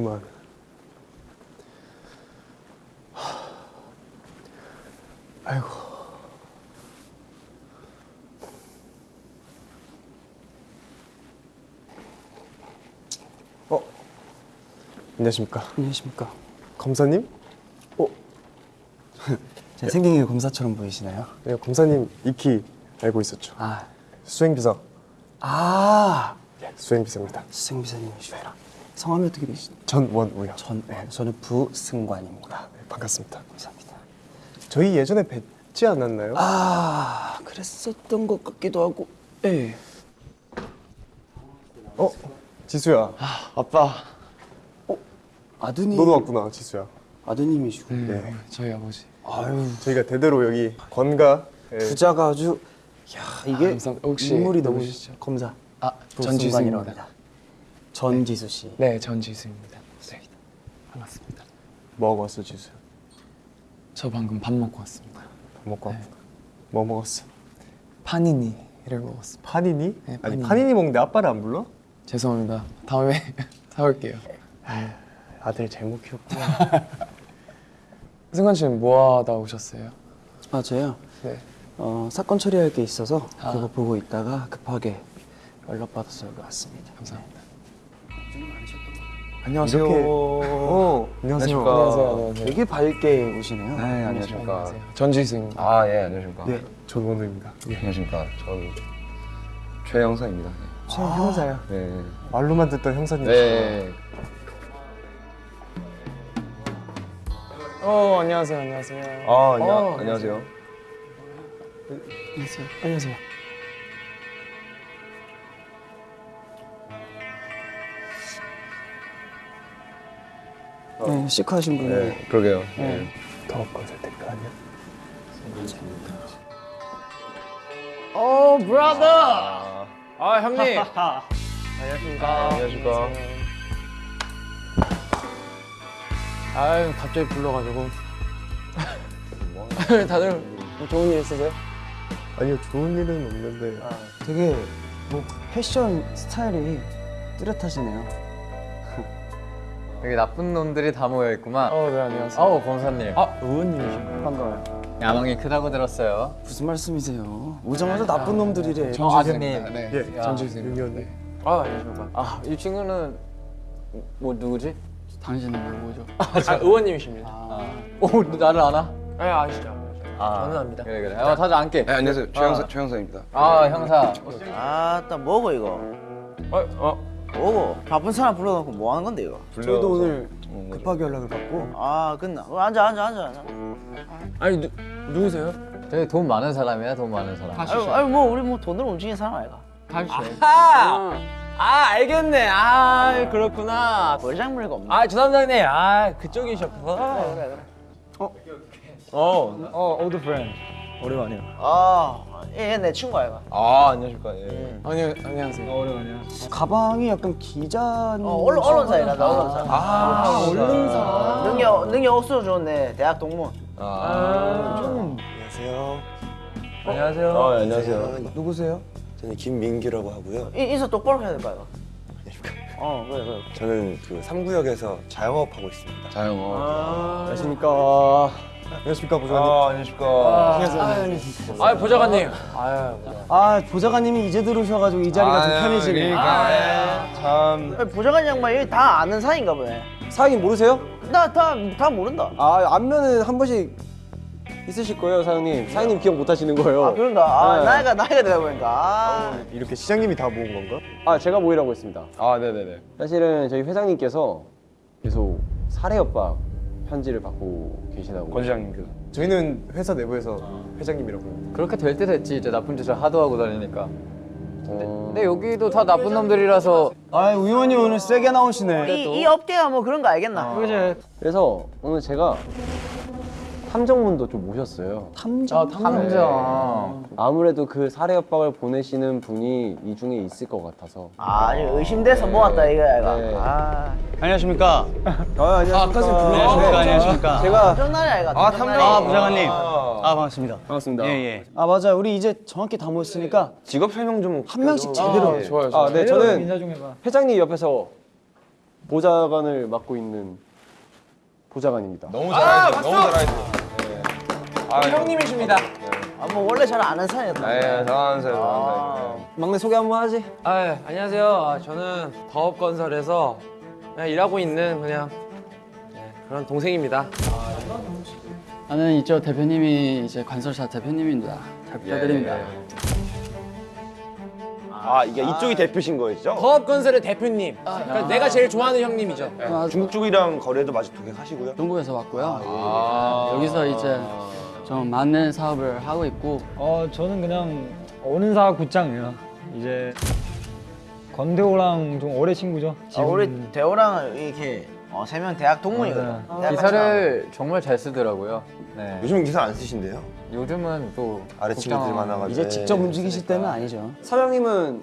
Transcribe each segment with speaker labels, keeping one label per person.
Speaker 1: 넓구만. 아이고. 어. 안녕하십니까.
Speaker 2: 안녕하십니까.
Speaker 1: 검사님?
Speaker 2: 제 생긴 게 검사처럼 보이시나요?
Speaker 1: 네, 검사님 익히 알고 있었죠.
Speaker 2: 아,
Speaker 1: 수행비서.
Speaker 2: 아
Speaker 1: 예, 수행비서입니다.
Speaker 2: 수생비서님이시구나. 성함이 어떻게 되시죠?
Speaker 1: 전원우요.
Speaker 2: 전, 네, 저는 부승관입니다.
Speaker 1: 네, 반갑습니다.
Speaker 2: 감사합니다.
Speaker 1: 저희 예전에 뵙지 않았나요?
Speaker 2: 아, 그랬었던 것 같기도 하고. 예.
Speaker 1: 어? 지수야.
Speaker 3: 아빠.
Speaker 2: 아드님.
Speaker 1: 너도 왔구나, 지수야.
Speaker 2: 아드님이시고.
Speaker 1: 네.
Speaker 3: 저희 아버지.
Speaker 2: 아유,
Speaker 1: 저희가 대대로 여기 권가 예,
Speaker 2: 부자가 아주. 야, 이게.
Speaker 3: 혹시
Speaker 2: 인물이 너무? 검사.
Speaker 3: 아,
Speaker 2: 부승관이라고
Speaker 3: 전지수입니다.
Speaker 2: 전지수 씨.
Speaker 3: 네, 전지수입니다. 네. 반갑습니다.
Speaker 1: 뭐 먹었어, 지수야?
Speaker 3: 저 방금 밥 먹고 왔습니다.
Speaker 1: 밥 먹고
Speaker 3: 네.
Speaker 1: 왔구나. 뭐 먹었어?
Speaker 3: 파니니를 먹었습니다.
Speaker 1: 파니니?
Speaker 3: 네,
Speaker 1: 아니
Speaker 3: 파니니.
Speaker 1: 파니니 먹는데 아빠를 안 불러?
Speaker 3: 죄송합니다. 다음에 사올게요.
Speaker 1: 아들 잘못 키웠구나.
Speaker 3: 승관 씨는 뭐 하다 오셨어요?
Speaker 2: 아, 저요?
Speaker 3: 네.
Speaker 2: 어, 사건 처리할 게 있어서
Speaker 3: 아.
Speaker 2: 그거 보고 있다가 급하게 연락받아서 여기 왔습니다.
Speaker 3: 감사합니다.
Speaker 1: 안녕하세요. 어, 안녕하세요.
Speaker 3: 안녕하세요. 안녕하세요.
Speaker 2: 되게 밝게 오시네요.
Speaker 4: 네, 안녕하십니까.
Speaker 3: 안녕하세요. 전지수입니다.
Speaker 4: 아, 예, 안녕하십니까.
Speaker 1: 네, 전원우입니다. 예.
Speaker 4: 안녕하십니까. 전 최영사입니다.
Speaker 2: 제 형사요.
Speaker 4: 네.
Speaker 1: 말로만 듣던 형사님.
Speaker 4: 네.
Speaker 3: 어, 안녕하세요. 안녕하세요.
Speaker 4: 아, 안녕,
Speaker 3: 어,
Speaker 4: 안녕하세요.
Speaker 2: 안녕하세요. 안녕하세요. 네, 시크하신 분이
Speaker 4: 네, 그러게요. 네.
Speaker 1: 더 컨설팅 아니야?
Speaker 3: 어, 브라더. 아, 형님.
Speaker 4: 아, 안녕하십니까.
Speaker 3: 아유, 갑자기 불러가지고. 다들 뭐 좋은 일 있으세요?
Speaker 1: 아니요, 좋은 일은 없는데.
Speaker 2: 되게 뭐 패션 스타일이 뚜렷하시네요.
Speaker 5: 여기 나쁜 놈들이 다 모여 있구만.
Speaker 3: 어, 네, 안녕하세요.
Speaker 5: 아우 검사님.
Speaker 3: 아, 의원님이신가요? 반가워요.
Speaker 5: 야망이 크다고 들었어요.
Speaker 2: 무슨 말씀이세요? 오자마자 나쁜 놈들이래.
Speaker 5: 아드님.
Speaker 3: 네,
Speaker 1: 예,
Speaker 5: 야.
Speaker 3: 전지수님.
Speaker 1: 윤현이.
Speaker 3: 아, 안녕하십니까.
Speaker 5: 아 이 친구는 뭐 누구지?
Speaker 3: 당신은 누구죠? 아, 의원님이십니다.
Speaker 5: 오 나를 아나?
Speaker 3: 네, 아시죠?
Speaker 5: 아,
Speaker 3: 저는 압니다.
Speaker 5: 그래 그래. 어 다들 앉게.
Speaker 4: 네, 안녕하세요. 최영사, 최영사입니다.
Speaker 5: 아 형사.
Speaker 6: 아따 뭐고 이거
Speaker 3: 어, 어.
Speaker 6: 뭐고 바쁜 사람 불러놓고 뭐 하는 건데 이거
Speaker 2: 저희도 오늘
Speaker 4: 어,
Speaker 2: 급하게 연락을 받고
Speaker 6: 아 끝나 어, 앉아 앉아 앉아 앉아
Speaker 3: 아니, 누, 누구세요?
Speaker 5: 되게 돈 많은 사람이야 돈 많은 사람.
Speaker 6: 아유, 아유 뭐 우리 뭐 돈으로 움직이는 사람 아이가
Speaker 3: 아, 아, 알겠네. 아, 그렇구나.
Speaker 6: 벌장물이가 없네
Speaker 3: 아, 주담장님. 아, 그쪽이셨구나.
Speaker 6: 그래 그래
Speaker 3: 어, 어, 오ld friend. 오랜만이요.
Speaker 6: 아 얘내 친구 아이가
Speaker 4: 아, 안녕하십니까. 예.
Speaker 3: 아니, 안녕하세요. 오랜만이요.
Speaker 2: 가방이 약간 기자님.
Speaker 6: 어 언론 언론사이라 나 언론사
Speaker 3: 아, 언론사.
Speaker 6: 능력 능력 억수로 좋은데 대학 동문
Speaker 3: 아,
Speaker 7: 안녕하세요.
Speaker 3: 안녕하세요.
Speaker 4: 아, 안녕하세요.
Speaker 2: 누구세요?
Speaker 7: 저는 김민규라고 하고요.
Speaker 6: 이, 인사 똑바로 해야 될거 아이가 어 그래 그래
Speaker 7: 저는 그 3구역에서 자영업하고 있습니다.
Speaker 4: 자영업.
Speaker 1: 안녕하십니까. 안녕하십니까, 보좌관님.
Speaker 4: 아, 안녕하십니까.
Speaker 3: 아, 보좌관님. 아유,
Speaker 2: 아 보좌관님이 이제 들어오셔가지고 이 자리가 좀 편해지네.
Speaker 4: 그러니까, 예. 참.
Speaker 6: 아니, 보좌관 양반 여기 다 아는 사이인가 보네
Speaker 2: 사장님 모르세요?
Speaker 6: 나 다 다 모른다
Speaker 2: 아 안면은 한 번씩 있으실 거예요 사장님. 사장님 기억 못 하시는 거예요.
Speaker 6: 아 그런가 아
Speaker 2: 네.
Speaker 6: 나이가 나이가 되다 보니까 아
Speaker 1: 이렇게 시장님이 다 모은 건가?
Speaker 2: 아 제가 모이라고 했습니다.
Speaker 4: 아, 네네네.
Speaker 2: 사실은 저희 회장님께서 계속 사례 협박 편지를 받고 계시다고.
Speaker 4: 권 시장님께서.
Speaker 1: 저희는 회사 내부에서 회장님이라고.
Speaker 5: 그렇게 될 때 됐지 이제 나쁜 짓을 하도 하고 다니니까.
Speaker 2: 어...
Speaker 5: 근데 여기도 다 나쁜 놈들이라서
Speaker 2: 아 의원님 오늘 세게 나오시네.
Speaker 6: 이, 이 업계가 뭐 그런 거 알겠나
Speaker 2: 그래서 오늘 제가 탐정문도 좀 모셨어요. 탐정?
Speaker 5: 탐정.
Speaker 2: 아무래도 그 사례 협박을 보내시는 분이 이 중에 있을 것 같아서.
Speaker 6: 아 의심돼서 모았다 이거야 이거
Speaker 2: 네.
Speaker 6: 아
Speaker 8: 안녕하십니까.
Speaker 2: 아, 안녕하십니까.
Speaker 8: 안녕하십니까. 안녕하십니까.
Speaker 2: 제가
Speaker 6: 전날이 아이가
Speaker 4: 아. 탐정.
Speaker 8: 아, 부장관님. 아, 반갑습니다.
Speaker 2: 반갑습니다.
Speaker 8: 예, 예.
Speaker 2: 아 맞아요. 우리 이제 정확히 다 모였으니까
Speaker 4: 직업 설명 좀.
Speaker 2: 한 명씩 제대로.
Speaker 3: 좋아요, 좋아요.
Speaker 2: 아, 네, 저는 회장님 옆에서 보좌관을 맡고 있는 보좌관입니다.
Speaker 4: 너무 잘하셨어. 너무 잘하셨어. 네. 아,
Speaker 3: 형님이십니다.
Speaker 6: 아, 뭐 원래 잘 아는 사이였다.
Speaker 4: 네, 사람, 잘하는 사람.
Speaker 2: 막내 소개 한번 하지.
Speaker 3: 아, 예, 안녕하세요. 아, 저는 더업건설에서 그냥 일하고 있는 그냥 네, 그런 동생입니다.
Speaker 9: 나는 이쪽 대표님이 이제 관설사 대표님입니다. 잘 부탁드립니다.
Speaker 7: 아 이게 이쪽이 대표신 거였죠?
Speaker 3: 더업건설의 대표님. 그러니까 내가 제일 좋아하는 형님이죠.
Speaker 9: 아,
Speaker 7: 중국 쪽이랑 거래도 마치 독행하시고요.
Speaker 9: 중국에서 왔고요. 여기서 이제 좀 많은 사업을 하고 있고
Speaker 10: 어 저는 그냥 오는 사 굿장이요. 이제 건대호랑 좀 오래 친구죠.
Speaker 6: 아, 우리 대호랑 이렇게 어, 세명 대학 동문이거든.
Speaker 10: 맞아요.
Speaker 6: 대학
Speaker 5: 기사를 정말 잘 쓰더라고요. 네.
Speaker 7: 요즘 기사 안 쓰신대요?
Speaker 5: 요즘은 또
Speaker 7: 아래 친구들
Speaker 5: 국장-
Speaker 7: 많아가지고.
Speaker 2: 이제 직접 움직이실 때는 아니죠. 사장님은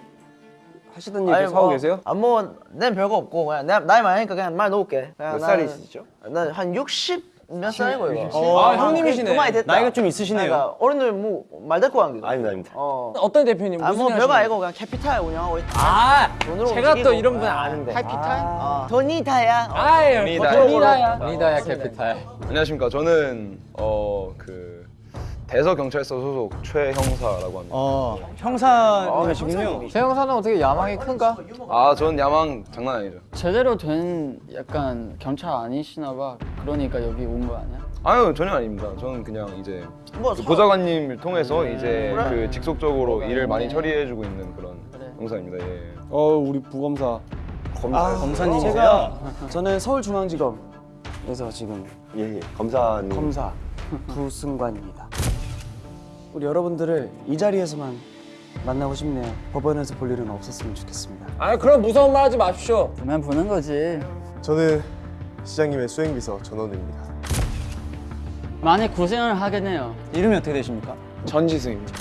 Speaker 2: 하시던 계속 하고
Speaker 6: 뭐,
Speaker 2: 계세요?
Speaker 6: 아, 뭐, 난 별거 없고, 그냥 나, 나이 많으니까 그냥 말 놓을게.
Speaker 7: 몇 살이시죠?
Speaker 6: 난한 60 몇 살이고, 이거.
Speaker 3: 아, 형님이시네.
Speaker 6: 그 많이 됐다.
Speaker 8: 나이가 좀 있으시네요.
Speaker 6: 그러니까 어른들 뭐, 말 듣고 하는 게.
Speaker 7: 아닙니다, 아닙니다.
Speaker 6: 어.
Speaker 3: 어떤 대표님?
Speaker 6: 아,
Speaker 3: 무슨 뭐일
Speaker 6: 별거
Speaker 3: 하시나요?
Speaker 6: 아니고 그냥 캐피탈 운영하고 있다.
Speaker 3: 아,
Speaker 6: 돈으로
Speaker 3: 제가 또
Speaker 6: 움직이고.
Speaker 3: 이런 분 아는데.
Speaker 6: 아, 도니타야. 어.
Speaker 3: 아유,
Speaker 4: 돈이다야.
Speaker 3: 돈이다야.
Speaker 5: 니다야 캐피탈.
Speaker 4: 안녕하십니까. 저는 어그 대서 경찰서 소속 최 형사라고 합니다.
Speaker 8: 어, 형사님이시군요.
Speaker 5: 제 형사는 어떻게 야망이 큰가?
Speaker 4: 아, 전 야망 장난 아니죠.
Speaker 9: 제대로 된 약간 경찰 아니시나 봐. 그러니까 여기 온 거 아니야?
Speaker 4: 아유 전혀 아닙니다. 저는 그냥 이제
Speaker 6: 뭐,
Speaker 4: 그
Speaker 6: 서-
Speaker 4: 보좌관님을 통해서 이제
Speaker 6: 그래.
Speaker 4: 그 직속적으로 일을 많이 처리해주고 있는 그런
Speaker 9: 그래.
Speaker 4: 형사입니다. 예.
Speaker 2: 어 우리 부검사.
Speaker 7: 검사.
Speaker 8: 검사님이세요?
Speaker 2: 제가 저는 서울중앙지검에서 지금
Speaker 7: 예, 예. 검사님.
Speaker 2: 검사 부승관입니다. 우리 여러분들을 이 자리에서만 만나고 싶네요. 법원에서 볼 일은 없었으면 좋겠습니다.
Speaker 3: 아, 그럼 무서운 말 하지 마십시오.
Speaker 9: 보면 보는 거지.
Speaker 1: 저는 시장님의 수행비서 전원우입니다.
Speaker 9: 많이 고생을 하겠네요.
Speaker 8: 이름이 어떻게 되십니까?
Speaker 3: 전지승입니다.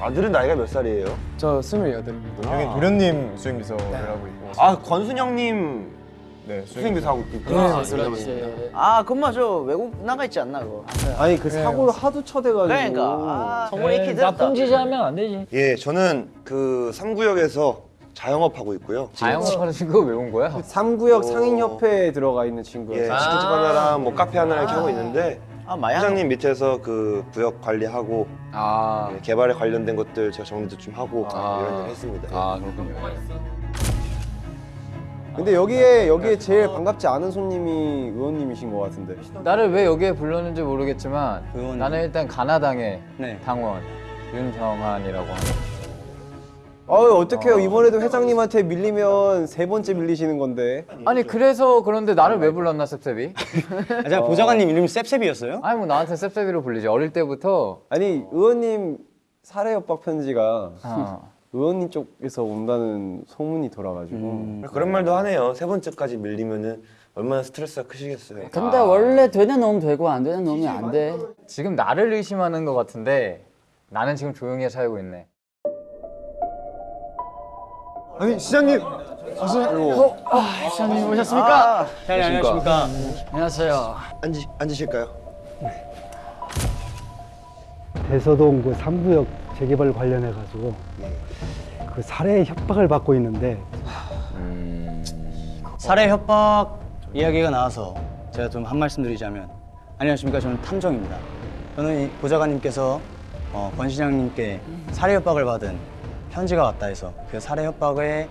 Speaker 7: 아들은 나이가 몇 살이에요?
Speaker 3: 저 28입니다.
Speaker 1: 여기 도련님 수행비서를 하고 있고.
Speaker 7: 아 권순영님
Speaker 1: 네,
Speaker 7: 수행비서 하고 있고.
Speaker 9: 아, 그렇지.
Speaker 6: 아, 그만 저 외국 나가 있지 않나, 그거.
Speaker 2: 아니 그 사고를 하도 쳐대가지고.
Speaker 6: 그러니까. 아, 성분이 익히 됐다.
Speaker 10: 나쁜 짓 하면 안 되지.
Speaker 7: 예, 저는 그 3구역에서 자영업 하고 있고요.
Speaker 5: 자영업 하는 친구가 왜온 거야?
Speaker 2: 3구역
Speaker 7: 어.
Speaker 2: 상인협회에 들어가 있는 친구예요.
Speaker 7: 예, 치킨집 하나랑 뭐 카페 하나 이렇게 하고 있는데
Speaker 6: 아.
Speaker 7: 회장님 밑에서 그 구역 관리하고
Speaker 5: 아,
Speaker 7: 예, 개발에 관련된 것들 제가 정리도 좀 하고
Speaker 4: 아.
Speaker 7: 이런 일 했습니다. 예.
Speaker 4: 아 그렇군요.
Speaker 2: 근데 여기에 여기에 제일 반갑지 않은 손님이 의원님이신 것 같은데.
Speaker 5: 나를 왜 여기에 불렀는지 모르겠지만
Speaker 8: 의원님.
Speaker 5: 나는 일단 가나당의
Speaker 8: 네.
Speaker 5: 당원 윤정한이라고 합니다.
Speaker 2: 아유 어떡해요 이번에도 회장님한테 밀리면 세 번째 밀리시는 건데.
Speaker 5: 아니 그래서 그런데 나를 왜 불렀나 셉셉이?
Speaker 8: 아, 제가 보좌관님 이름이 셉셉이었어요?
Speaker 5: 아니 뭐 나한테 셉셉이로 불리지 어릴 때부터
Speaker 2: 아니 의원님 살해 협박 편지가
Speaker 5: 어.
Speaker 2: 의원님 쪽에서 온다는 소문이 돌아가지고.
Speaker 7: 그런 말도 하네요. 세 번째까지 밀리면은 얼마나 스트레스가 크시겠어요.
Speaker 9: 근데 원래 되는 놈 되고 안 되는 놈이 안 돼.
Speaker 5: 지금 나를 의심하는 것 같은데 나는 지금 조용히 살고 있네.
Speaker 1: 아니 시장님
Speaker 9: 시장님 오셨습니까?
Speaker 8: 잘 안녕하십니까?
Speaker 9: 안녕하세요.
Speaker 7: 앉으, 앉으실까요?
Speaker 10: 대서동 그 3구역 재개발 관련해 가지고 그 살해 협박을 받고 있는데
Speaker 8: 살해 협박 이야기가 나와서 제가 좀 한 말씀 드리자면 안녕하십니까 저는 탐정입니다. 저는 이 보좌관님께서 어, 권 시장님께 살해 협박을 받은 편지가 왔다 해서 그 살해 협박에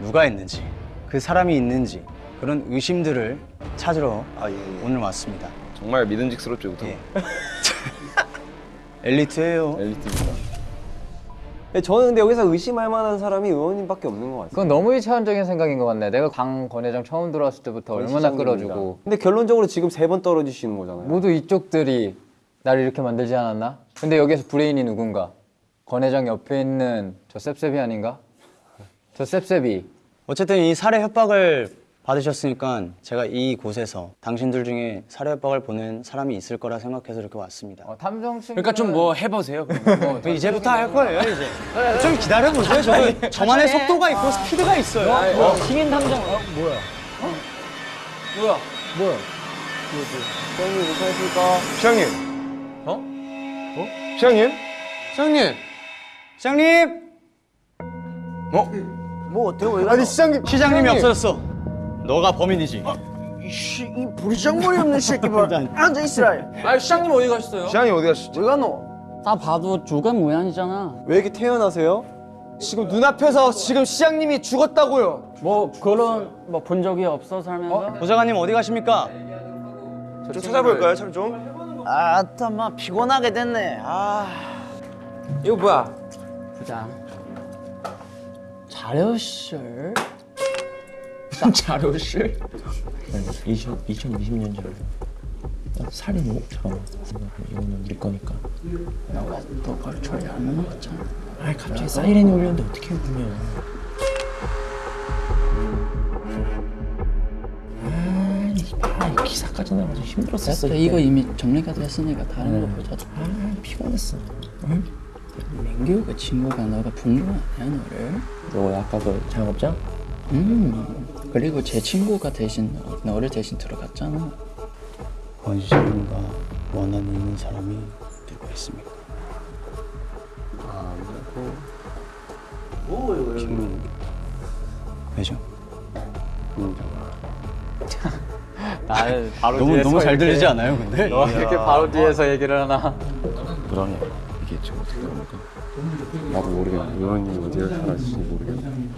Speaker 8: 누가 했는지 그 사람이 있는지 그런 의심들을 찾으러
Speaker 7: 아, 예, 예.
Speaker 8: 오늘 왔습니다.
Speaker 4: 정말 믿음직스럽죠, 우선.
Speaker 8: 예. 엘리트예요.
Speaker 4: 엘리트입니다.
Speaker 2: 근데 저는 근데 여기서 의심할 만한 사람이 의원님밖에 없는 것 같아요.
Speaker 5: 그건 너무 이차원적인 생각인 것 같네. 내가 강 회장 처음 들어왔을 때부터 얼마나 끌어주고
Speaker 2: 근데 결론적으로 지금 세 번 떨어지시는 거잖아요.
Speaker 5: 모두 이쪽들이 나를 이렇게 만들지 않았나? 근데 여기서 브레인이 누군가? 권 회장 옆에 있는 저 셉셉이 아닌가? 저 셉셉이
Speaker 8: 어쨌든 이 살해 협박을 받으셨으니까 제가 이 곳에서 당신들 중에 살해 협박을 보낸 사람이 있을 거라 생각해서 이렇게 왔습니다.
Speaker 5: 어, 탐정 친구
Speaker 3: 그러니까 좀 뭐 해보세요.
Speaker 8: 뭐 이제부터 할 거예요 이제. 좀 기다려보세요. 저 저만의 속도가 있고 스피드가 있어요.
Speaker 10: 시민 탐정 어, 뭐야?
Speaker 3: 뭐야? 뭐야?
Speaker 2: 시장님 괜찮으십니까?
Speaker 4: 시장님. 어? 어? 시장님?
Speaker 8: 시장님, 시장님,
Speaker 6: 뭐, 어때요? 왜
Speaker 1: 아니 시장님
Speaker 8: 시장님이 없어졌어. 너가 범인이지.
Speaker 6: 이씨 이 부리장머리 없는 새끼 봐. 앉아 있으라.
Speaker 3: 아 시장님 어디 가셨어요?
Speaker 4: 시장이 어디 가시지?
Speaker 6: 왜 가노?
Speaker 9: 다 봐도 주간 무한이잖아.
Speaker 1: 왜 이렇게 태어나세요? 지금 눈앞에서 지금 시장님이 죽었다고요.
Speaker 9: 뭐 그런 뭐 본 적이 없어 살면서.
Speaker 8: 보좌관님 어디 가십니까?
Speaker 7: 좀 찾아볼까요, 참 좀?
Speaker 6: 아따 막 피곤하게 됐네. 아.
Speaker 3: 이거 뭐야?
Speaker 9: 보자. 자료실. 자료실?
Speaker 11: 20, 2020년 전 살인 잠깐만 이거는 네 거니까
Speaker 9: 너가 너걸 처리 안 해놓았잖아.
Speaker 11: 아 갑자기 사이렌이 울렸는데 어떻게 울면 아니 아, 기사까지 나가서 힘들었었어
Speaker 9: 근데 이거 이미 정리가 됐으니까 다른 거 보자.
Speaker 11: 아 피곤했어 응?
Speaker 9: 민규가 친구가 너가 본거 아니야 너를?
Speaker 11: 너 아까 그 작업장?
Speaker 9: 음. 그리고 제 친구가 대신 너- 너를 대신 들어갔잖아.
Speaker 8: 권 시장님과 원한이 있는 사람이 누구 있습니까? 아무도. 김민. 왜죠?
Speaker 5: 나는 바로
Speaker 8: 너무
Speaker 5: 뒤에
Speaker 8: 너무 서잘
Speaker 5: 이렇게-
Speaker 8: 들리지 않아요, 근데?
Speaker 5: 너 이렇게 바로 뒤에서 얘기를 하나?
Speaker 11: 그러네 이게 지금 어떻게 됩니까? 나도 모르겠네 의원님이 어디에 살아있을지 모르겠네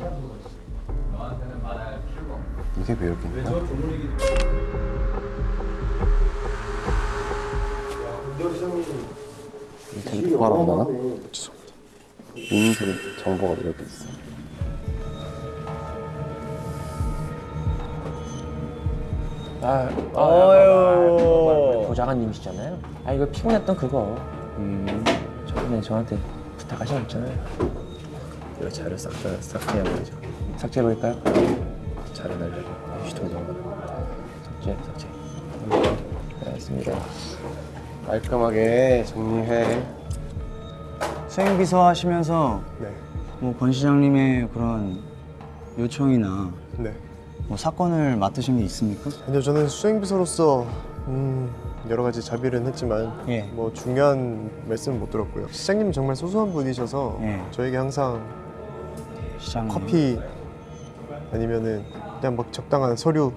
Speaker 11: 이게 있나? 되게 똑바로 안 하나? 인생 정보가 왜 여기 있어?
Speaker 3: 아,
Speaker 6: 어유.
Speaker 11: 보좌관님이시잖아요. 아 이거 피곤했던 그거. 음. 저번에 저한테 부탁하셨잖아요. 이거 자료 싹다싹 해야 되죠. 삭제해버릴까요? 자료 날려고 휴통장 삭제 삭제. 네, 알겠습니다.
Speaker 7: 깔끔하게 정리해.
Speaker 8: 수행비서 하시면서
Speaker 1: 네.
Speaker 8: 뭐권 시장님의 그런 요청이나
Speaker 1: 네.
Speaker 8: 뭐 사건을 맡으신 게 있습니까?
Speaker 1: 아니요, 저는 수행비서로서 음, 여러 가지 자비는 했지만
Speaker 8: 예.
Speaker 1: 뭐 중요한 말씀은 못 들었고요. 시장님 정말 소소한 분이셔서
Speaker 8: 예.
Speaker 1: 저에게 항상
Speaker 8: 시장
Speaker 1: 커피 아니면은 그냥 막 적당한 서류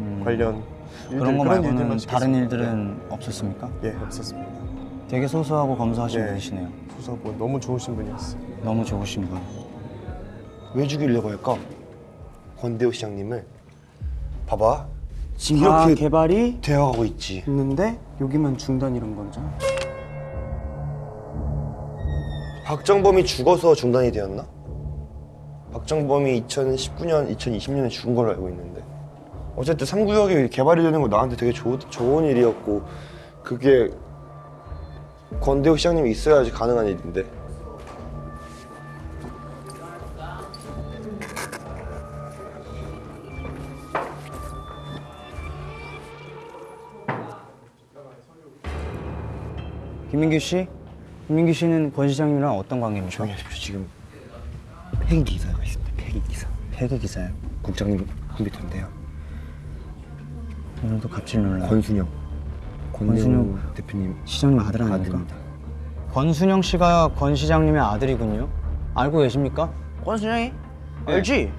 Speaker 8: 음,
Speaker 1: 관련 일들,
Speaker 8: 그런 거 말고는
Speaker 1: 일들만
Speaker 8: 다른. 일들은 없었습니까?
Speaker 1: 예, 없었습니다.
Speaker 8: 되게 소소하고 검소하신
Speaker 1: 네.
Speaker 8: 분이시네요.
Speaker 1: 소소하고 너무 좋으신 분이었어요.
Speaker 8: 너무 좋으신 분.
Speaker 7: 왜 죽이려고 할까? 권대호 시장님을. 봐봐. 지금
Speaker 2: 다
Speaker 7: 이렇게
Speaker 2: 개발이
Speaker 7: 되어가고 있지.
Speaker 2: 있는데 여기만 중단이란 거죠.
Speaker 7: 박정범이 죽어서 중단이 되었나? 박정범이 2019년, 2020년에 죽은 걸로 알고 있는데 어쨌든 3구역이 개발이 되는 거 나한테 되게 좋, 좋은 일이었고 그게 권대호 시장님이 있어야지 가능한 일인데
Speaker 8: 김민규 씨? 김민규 씨는 권 시장님이랑 어떤 관계입니까?
Speaker 7: 조용히 하십시오 지금 폐기 기사가 폐기 기사
Speaker 8: 폐기 기사요.
Speaker 7: 국장님 컴퓨터인데요
Speaker 8: 오늘도 갑질 놀라.
Speaker 7: 권순영
Speaker 8: 권순영
Speaker 7: 대표님
Speaker 8: 시장님 아들 아닙니까?
Speaker 7: 아들입니다
Speaker 8: 권순영 씨가 권 시장님의 아들이군요. 알고 계십니까?
Speaker 6: 권순영이? 알지?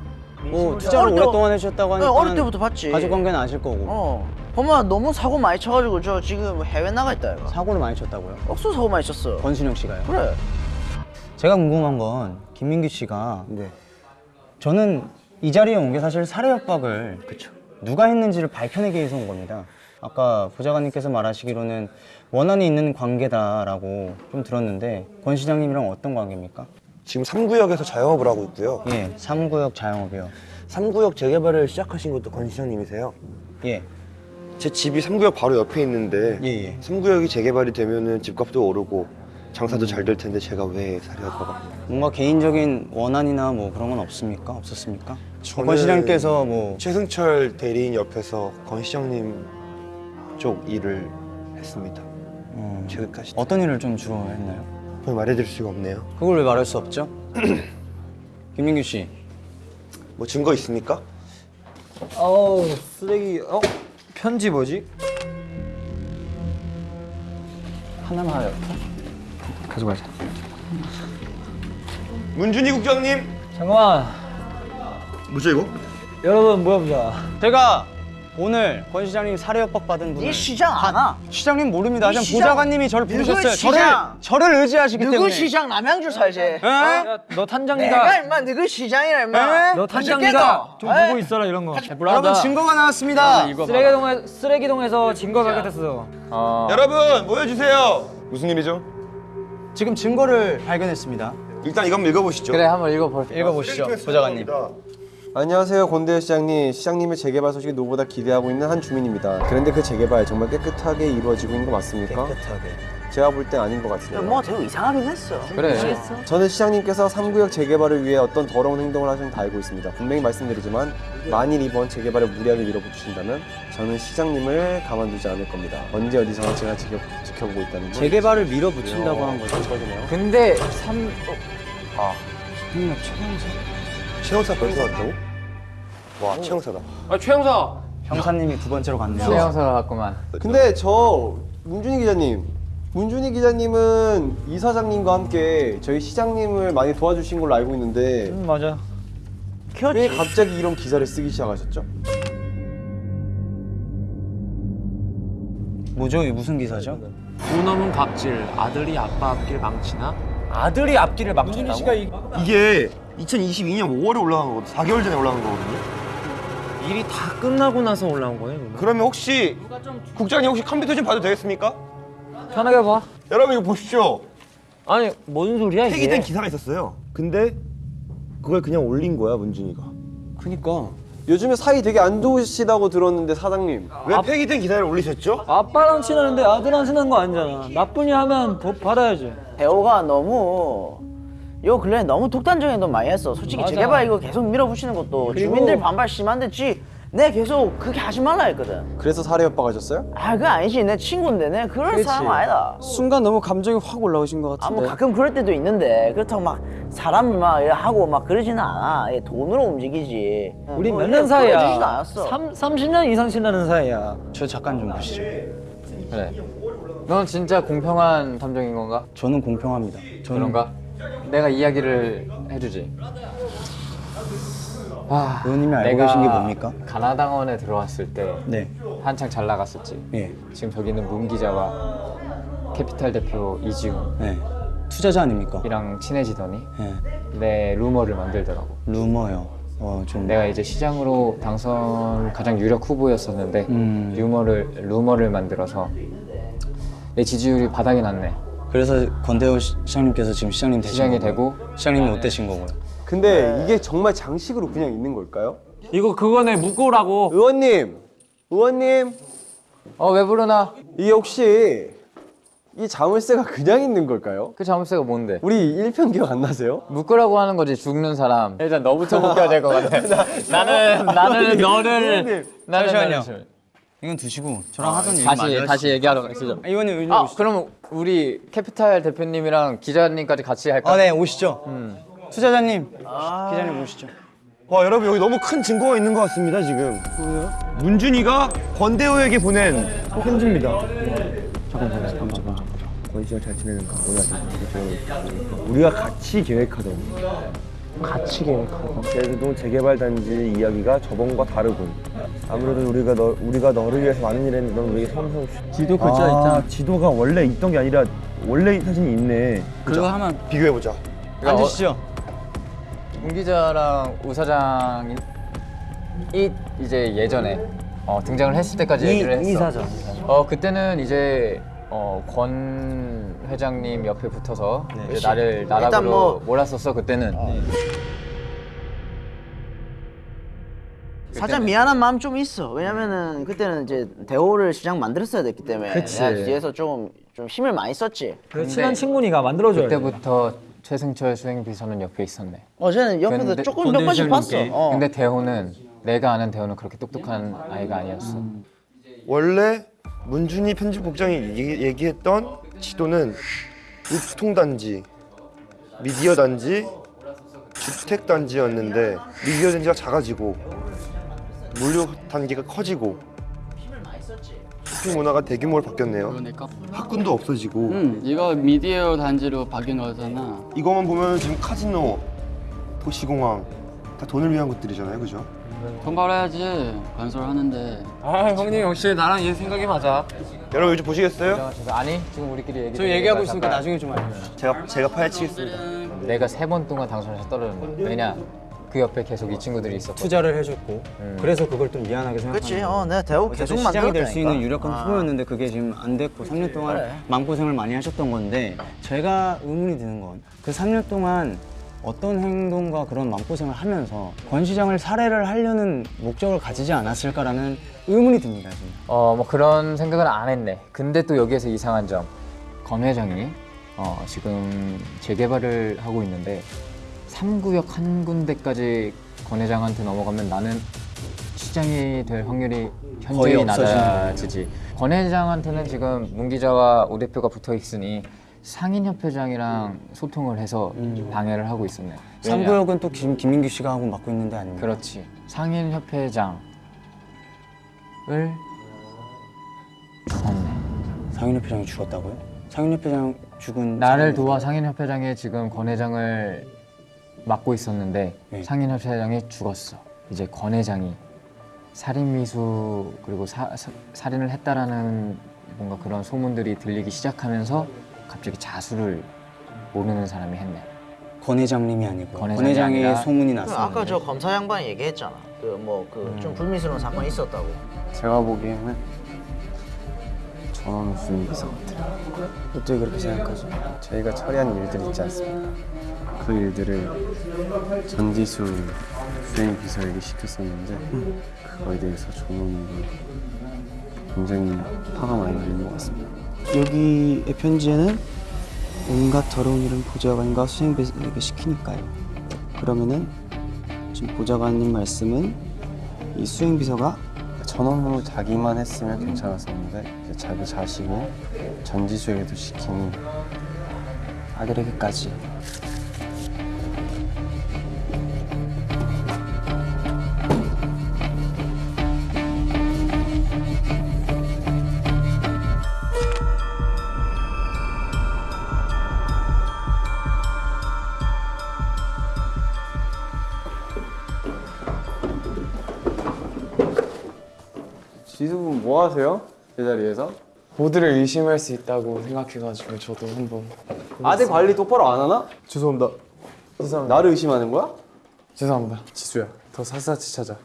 Speaker 8: 뭐 투자를
Speaker 6: 어릴 때-
Speaker 8: 오랫동안 해주셨다고 하니까
Speaker 6: 어릴 때부터 봤지.
Speaker 8: 가족 관계는 아실 거고
Speaker 6: 어. 보면 너무 사고 많이 쳐가지고 저 지금 해외 나가 있다 이거.
Speaker 8: 사고를 많이 쳤다고요.
Speaker 6: 억수 사고 많이 쳤어.
Speaker 8: 권순영 씨가요.
Speaker 6: 그래.
Speaker 8: 제가 궁금한 건 김민규 씨가
Speaker 7: 네
Speaker 8: 저는 이 자리에 온 게 사실 살해 협박을 누가 했는지를 밝혀내기 위해서 온 겁니다. 아까 보좌관님께서 말하시기로는 원한이 있는 관계다라고 좀 들었는데 권 시장님이랑 어떤 관계입니까?
Speaker 7: 지금 3구역에서 자영업을 하고 있고요
Speaker 8: 예, 3구역 자영업이요.
Speaker 7: 3구역 재개발을 시작하신 것도 권 시장님이세요
Speaker 8: 예,
Speaker 7: 제 집이 3구역 바로 옆에 있는데
Speaker 8: 예, 예.
Speaker 7: 3구역이 재개발이 되면 은 집값도 오르고 장사도 잘 될 텐데 제가 왜 살해할까봐
Speaker 8: 뭔가 개인적인 원한이나 뭐 그런 건 없습니까? 없었습니까?
Speaker 7: 저는
Speaker 8: 권 시장님께서 뭐
Speaker 7: 최승철 대리인 옆에서 권 시장님 쪽 일을 했습니다
Speaker 8: 음,
Speaker 7: 최근까지
Speaker 8: 어떤 일을 좀 주로 했나요?
Speaker 7: 거의 말해드릴 수가 없네요
Speaker 8: 그걸 왜 말할 수 없죠? 김민규 씨,
Speaker 7: 뭐 증거 있습니까?
Speaker 5: 어우 쓰레기 어 편지 뭐지?
Speaker 9: 하나만 하여.
Speaker 11: 가져가자.
Speaker 7: 문준희 국장님
Speaker 5: 잠깐만
Speaker 7: 뭐죠 이거?
Speaker 8: 여러분 모여보자. 제가 오늘 권 시장님 살해 협박 받은 분을
Speaker 6: 네 시장 아나?
Speaker 8: 시장님 모릅니다.
Speaker 6: 시장-
Speaker 8: 보좌관님이 저를
Speaker 6: 누구
Speaker 8: 부르셨어요. 저를
Speaker 6: 시장?
Speaker 8: 저를 의지하시기
Speaker 6: 누구
Speaker 8: 때문에.
Speaker 6: 시장 남양주 살지?
Speaker 8: 에?
Speaker 3: 너
Speaker 6: 내가 임마 누구 시장이라 임마.
Speaker 8: 너
Speaker 6: 탄장이가
Speaker 8: 좀 보고 있어라 이런 거. 여러분 증거가 나왔습니다.
Speaker 3: 쓰레기동에 쓰레기동에서 증거 발견됐어.
Speaker 5: 어,
Speaker 7: 여러분 모여주세요. 무슨 일이죠?
Speaker 8: 지금 증거를 발견했습니다.
Speaker 7: 일단 이거 한번 읽어보시죠.
Speaker 5: 그래 한번 읽어볼.
Speaker 8: 읽어보시죠, 보좌관님.
Speaker 11: 안녕하세요 권대현 시장님 시장님의 재개발 소식이 노보다 기대하고 있는 한 주민입니다 그런데 그 재개발 정말 깨끗하게 이루어지고 있는 거 맞습니까?
Speaker 8: 깨끗하게.
Speaker 11: 제가 볼 땐 아닌 것 같은데요
Speaker 6: 뭐 되게 이상하긴 했어.
Speaker 5: 그래.
Speaker 11: 저는 시장님께서 3구역 재개발을 위해 어떤 더러운 행동을 하시는 다 알고 있습니다 분명히 말씀드리지만 만일 이번 재개발을 무리하게 밀어붙이신다면 저는 시장님을 가만두지 않을 겁니다 언제 어디서나 제가 지켜, 지켜보고 있다는 걸
Speaker 8: 재개발을 밀어붙인다고 한 거죠.
Speaker 5: 근데
Speaker 7: 삼최 영사 벌써 왔다고? 와 최영사다.
Speaker 3: 아 최영사.
Speaker 8: 형사님이 두 번째로 갔네요.
Speaker 5: 최영사가 갔구만.
Speaker 11: 근데 저 문준희 기자님 문준희 기자님은 이사장님과 함께 저희 시장님을 많이 도와주신 걸로 알고 있는데
Speaker 8: 맞아.
Speaker 11: 왜 갑자기 이런 기사를 쓰기 시작하셨죠?
Speaker 8: 뭐죠? 이 무슨 기사죠?
Speaker 3: 돈 없는 갑질. 아들이 아빠 앞길 망치나? 아들이 앞길을 망쳤다고?
Speaker 7: 이게 2022년 5월에 올라간 거거든. 4개월 전에 올라간 거거든요.
Speaker 3: 일이 다 끝나고 나서 올라온 거예요? 그러면?
Speaker 7: 그러면 혹시 국장님 혹시 컴퓨터 좀 봐도 되겠습니까?
Speaker 3: 편하게 봐.
Speaker 7: 여러분 이거 보십시오.
Speaker 3: 아니 뭔 소리야 이게?
Speaker 7: 폐기된 기사가 있었어요. 근데 그걸 그냥 올린 거야 문준이가.
Speaker 11: 그니까 요즘에 사이 되게 안 좋으시다고 들었는데 사장님
Speaker 7: 왜 폐기된 기사를 올리셨죠?
Speaker 8: 아빠랑 친하는데 아들랑 친한 거 아니잖아. 나쁜이 하면 법 받아야지.
Speaker 6: 대호가 너무 요 근래 너무 독단적인 돈 많이 했어. 솔직히 재개발 이거 계속 밀어붙이는 것도 주민들 반발 심한데 지. 내 계속 그렇게 하지 말라 했거든.
Speaker 11: 그래서 살해 협박하셨어요?
Speaker 6: 아 그거 아니지 내 친구인데 내 그럴 사람 아니다.
Speaker 2: 순간 너무 감정이 확 올라오신
Speaker 6: 것아
Speaker 2: 같은데.
Speaker 6: 뭐 가끔 그럴 때도 있는데 그렇다고 막 사람을 막 하고 막 그러지는 않아. 얘 돈으로 움직이지.
Speaker 8: 우리 뭐몇
Speaker 6: 이래
Speaker 8: 년 사이야?
Speaker 6: 않았어.
Speaker 8: 3, 30년 이상 친하는 사이야. 저 잠깐 좀 보시죠.
Speaker 5: 그래. 넌 진짜 공평한 탐정인 건가?
Speaker 8: 저는 공평합니다. 저는
Speaker 5: 그런가? 내가 이야기를 해주지. 아,
Speaker 8: 의원님이 알고 계신 게 뭡니까?
Speaker 5: 가나당원에 들어왔을 때
Speaker 8: 네.
Speaker 5: 한창 잘 나갔었지.
Speaker 8: 예.
Speaker 5: 지금 저기 있는 문 기자와 캐피탈 대표 이지훈이랑
Speaker 8: 네. 투자자 아닙니까?
Speaker 5: 친해지더니
Speaker 8: 예.
Speaker 5: 내 루머를 만들더라고.
Speaker 8: 루머요. 어, 좀
Speaker 5: 내가 이제 시장으로 당선 가장 유력 후보였었는데
Speaker 8: 음.
Speaker 5: 루머를 루머를 만들어서 내 지지율이 바닥이 났네.
Speaker 8: 그래서 권대호 시- 시장님께서 지금 시장님 되신
Speaker 5: 시장이
Speaker 8: 거고요?
Speaker 5: 되고
Speaker 8: 시장님이 못 되신 거고요.
Speaker 11: 근데 이게 정말 장식으로 그냥 있는 걸까요?
Speaker 3: 이거 그거네 묶으라고.
Speaker 11: 의원님 의원님
Speaker 5: 어 왜 부르나?
Speaker 11: 이게 혹시 이 자물쇠가 그냥 있는 걸까요?
Speaker 5: 그 자물쇠가 뭔데?
Speaker 11: 우리 1편 기억 안 나세요?
Speaker 5: 묶으라고 하는 거지 죽는 사람. 일단 너부터 묶여야 될 것 같아. 나는 나는 너를 나는
Speaker 8: 잠시만요. 이건 두시고 저랑 하던 얘기
Speaker 5: 다시 다시 얘기하러 가시죠.
Speaker 8: 아, 의원님
Speaker 5: 아
Speaker 8: 오시죠.
Speaker 5: 그럼 우리 캐피탈 대표님이랑 기자님까지 같이 할까?
Speaker 8: 아, 네 오시죠. 투자자님, 기자님 오시죠.
Speaker 7: 와 여러분 여기 너무 큰 증거가 있는 것 같습니다 지금. 뭐요? 문준이가 권대호에게 보낸 편지입니다.
Speaker 11: 권씨가 잘 지내는가 오늘 우리가 같이 계획하던 같이 계획하던 제주도 재개발 단지 이야기가 저번과 다르군 아무래도 우리가 너 우리가 너를 위해서 많은 일을 했는데 넌 우리에게 섬성
Speaker 8: 지도 글자 있잖아.
Speaker 11: 지도가 원래 있던 게 아니라 원래 사진이 있네
Speaker 8: 그거 하면
Speaker 7: 비교해 보자.
Speaker 5: 그러니까
Speaker 8: 앉으시죠.
Speaker 5: 문 기자랑 우 사장이 이 이제 예전에 어, 등장을 했을 때까지 얘기를 했어.
Speaker 8: 이 사장.
Speaker 5: 어 그때는 이제 어, 권 회장님 옆에 붙어서 이제 나를 나락으로
Speaker 6: 일단 뭐-
Speaker 5: 몰았었어 그때는.
Speaker 6: 살짝 미안한 마음 좀 있어. 왜냐면은 그때는 이제 대호를 시장 만들었어야 됐기 때문에
Speaker 5: 그치.
Speaker 6: 내가 뒤에서 좀, 좀 힘을 많이 썼지.
Speaker 8: 그 친한 친구니까 만들어줘야 돼.
Speaker 5: 그때부터 최승철 수행 비서는 옆에 있었네.
Speaker 6: 어제는 옆에서
Speaker 5: 근데
Speaker 6: 조금 몇 번씩 봤어. 어.
Speaker 5: 근데 대호는 내가 아는 대호는 그렇게 똑똑한 아이가 아니었어.
Speaker 7: 원래 문준이 편집국장이 얘기, 얘기했던 지도는 유통단지, 미디어 단지, 주택 단지였는데 미디어 단지가 작아지고 물류 단계가 커지고 쇼핑 문화가 대규모로 바뀌었네요.
Speaker 9: 그러니까
Speaker 7: 학군도 없어지고
Speaker 9: 음, 이거 미디어 단지로 바뀐 거잖아.
Speaker 7: 이거만 보면 지금 카지노, 도시공항 다 돈을 위한 것들이잖아요, 그죠?
Speaker 9: 돈 벌어야지 건설하는데
Speaker 3: 아 형님 역시 나랑 얘 생각이 맞아.
Speaker 7: 여러분 요즘 보시겠어요?
Speaker 5: 아니 지금 우리끼리 얘기.
Speaker 8: 저 얘기하고 있으니까 나중에 좀 알려요.
Speaker 7: 제가 제가 파헤치겠습니다.
Speaker 5: 내가 세 번 동안 당선에서 떨어졌는데 왜냐 그 옆에 계속 이 친구들이 있었고.
Speaker 8: 투자를 해줬고 그래서 그걸 좀 미안하게 생각하는
Speaker 6: 그치 어 내가 대우 계속
Speaker 8: 시장이 될 수 있는. 유력한
Speaker 6: 아.
Speaker 8: 후보였는데 그게 지금 안 됐고 3년 동안
Speaker 6: 그래.
Speaker 8: 마음고생을 많이 하셨던 건데 제가 의문이 드는 건 그 3년 동안 어떤 행동과 그런 마음고생을 하면서 권 시장을 살해를 하려는 목적을 가지지 않았을까라는 의문이 듭니다 지금.
Speaker 5: 어 뭐 그런 생각은 안 했네. 근데 또 여기에서 이상한 점. 검 회장이 어, 지금 재개발을 하고 있는데 3구역 한 군데까지 권 회장한테 넘어가면 나는 시장이 될 확률이 현저히 낮아지지. 권 회장한테는 지금 문 기자와 오 대표가 붙어 있으니 상인협회장이랑 소통을 해서 방해를 하고 있었네. 왜냐?
Speaker 8: 3구역은 또 김, 김민규 씨가 하고 맡고 있는데 아닙니까?
Speaker 5: 그렇지. 상인협회장을 죽었네.
Speaker 8: 상인협회장이 죽었다고요? 상인협회장 죽은
Speaker 5: 나를
Speaker 8: 상인협회장-
Speaker 5: 도와 상인협회장에 지금 권 회장을 맡고 있었는데
Speaker 8: 네.
Speaker 5: 상인협회장이 죽었어. 이제 권 회장이 살인미수 그리고 사, 사- 살인을 했다라는 뭔가 그런 소문들이 들리기 시작하면서 갑자기 자수를 모르는 사람이 했네.
Speaker 8: 권 회장님이 아니고
Speaker 5: 권
Speaker 8: 회장의
Speaker 5: 아니라
Speaker 8: 소문이
Speaker 6: 그
Speaker 8: 났어요.
Speaker 6: 아까 저 검사 양반이 얘기했잖아 그 뭐 그좀 불미스러운 사건이 있었다고
Speaker 2: 제가 보기에는 전원 수행 비서 같아요. 어떻게 그렇게 생각하죠? 저희가 처리한 일들 있지 않습니까? 그 일들을 전지수 수행 비서에게 시켰었는데 그거에 대해서 조문이 굉장히 화가 많이 나는 것 같습니다.
Speaker 12: 여기의 편지에는 온갖 더러운 일은 보좌관과 수행비서에게 시키니까요. 그러면은 지금 보좌관님 말씀은 이 수행비서가
Speaker 2: 전원 후 자기만 했으면 괜찮았었는데 자기 자신이 전지수에게도 시키니
Speaker 12: 아들에게까지
Speaker 1: 하세요? 제자리에서? 모두를 의심할 수 있다고 생각해가지고 저도 한번
Speaker 11: 아들 관리 똑바로 안 하나?
Speaker 1: 죄송합니다 죄송합니다
Speaker 11: 나를 의심하는 거야?
Speaker 1: 죄송합니다 지수야 더 샅샅이 찾아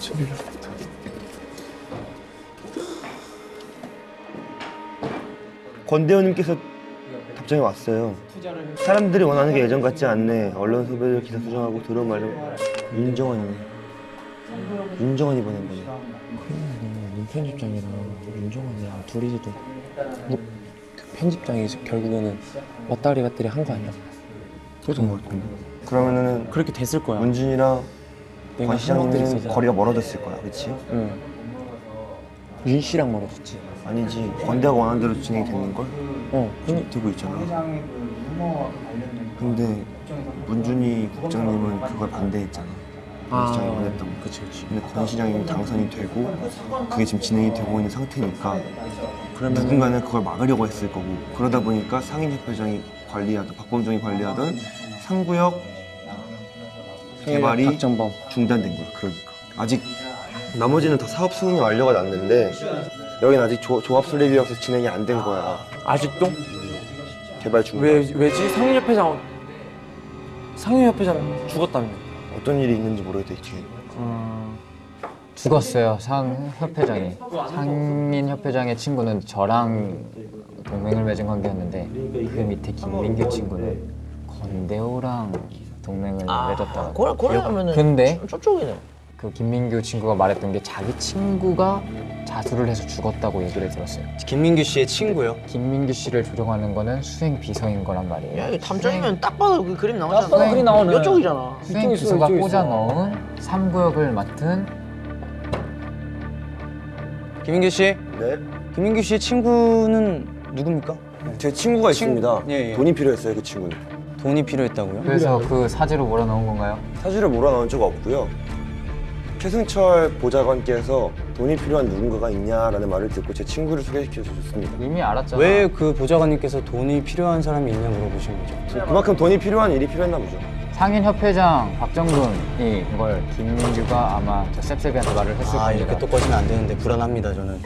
Speaker 1: 소리를
Speaker 7: 권대호님께서 답장이 왔어요. 사람들이 원하는 게 예전 같지 않네. 언론 소비를 기사 수정하고 들어온 말로 윤정원이 윤정원이 보낸 거네.
Speaker 13: 윤 편집장이랑 윤종환이랑 둘이서도 뭐, 그 편집장이 결국에는 왔다리 갔다리 한 거 아니야?
Speaker 7: 그랬던 것 같은데. 그러면은
Speaker 13: 그렇게 됐을 거야.
Speaker 7: 문준이랑 권 시장님은
Speaker 13: 생각들이
Speaker 7: 거리가 멀어졌을 거야, 그렇지?
Speaker 13: 응. 윤 씨랑 멀어졌지.
Speaker 7: 아니지. 권대가 원하는 대로 진행이 되는 걸
Speaker 13: 어.
Speaker 7: 지금 되고 있잖아. 근데 문준이 국장님은 그걸 반대했잖아. 권 시장이 원했던 거.
Speaker 13: 아, 그치 그치.
Speaker 7: 근데 권 시장이 당선이 되고 그게 지금 진행이 되고 있는 상태니까 누군가는 그걸 막으려고 했을 거고 그러다 보니까 상인협회장이 관리하던 박범종이 관리하던 상구역 개발이
Speaker 13: 박정범.
Speaker 7: 중단된 거야. 그러니까 아직 나머지는 다 사업 승인이 완료가 났는데 여기는 아직 조, 조합 설립이어서 진행이 안 된 거야.
Speaker 13: 아직도?
Speaker 7: 개발 중단.
Speaker 13: 왜 왜지? 상인협회장 상인협회장 죽었다며.
Speaker 7: 어떤 일이 있는지 모르겠다 뒤에.
Speaker 5: 죽었어요 상협회장이 상인협회장의 친구는 저랑 동맹을 맺은 관계였는데 그 밑에 김민규 친구는 권대호랑 동맹을 맺었다고
Speaker 6: 그래 그러면은
Speaker 5: 근데
Speaker 6: 저쪽이네
Speaker 5: 그 김민규 친구가 말했던 게 자기 친구가 자수를 해서 죽었다고 얘기를 들었어요
Speaker 8: 김민규 씨의 친구요.
Speaker 5: 김민규 씨를 조종하는 거는 수행 비서인 거란 말이에요
Speaker 6: 야, 이 탐정이면 딱 봐도 그 그림 나오잖아.
Speaker 5: 딱 봐도 그림 나오네.
Speaker 6: 이쪽이잖아.
Speaker 5: 수행 비서가 꽂아 넣은 3구역을 맡은
Speaker 8: 김민규 씨
Speaker 7: 네.
Speaker 8: 김민규 씨의 친구는 누굽니까?
Speaker 7: 제 친구가
Speaker 8: 친-
Speaker 7: 있습니다.
Speaker 8: 예, 예.
Speaker 7: 돈이 필요했어요, 그 친구는.
Speaker 8: 돈이 필요했다고요?
Speaker 5: 그래서 그 사지로 몰아넣은 건가요?
Speaker 7: 사실을 몰아넣은 적 없고요. 최승철 보좌관께서 돈이 필요한 누군가가 있냐라는 말을 듣고 제 친구를 소개시켜 주셨습니다.
Speaker 5: 이미 알았잖아.
Speaker 8: 왜 그 보좌관님께서 돈이 필요한 사람이 있냐 물어보신 거죠?
Speaker 7: 그만큼 돈이 필요한 일이 필요했나 보죠.
Speaker 5: 상인협회장 박정근이 이걸 김민규가 아마 저 셉셉이한테 말을 했을
Speaker 8: 아
Speaker 5: 겁니다.
Speaker 8: 이렇게 또 꺼지면 안 되는데 불안합니다 저는.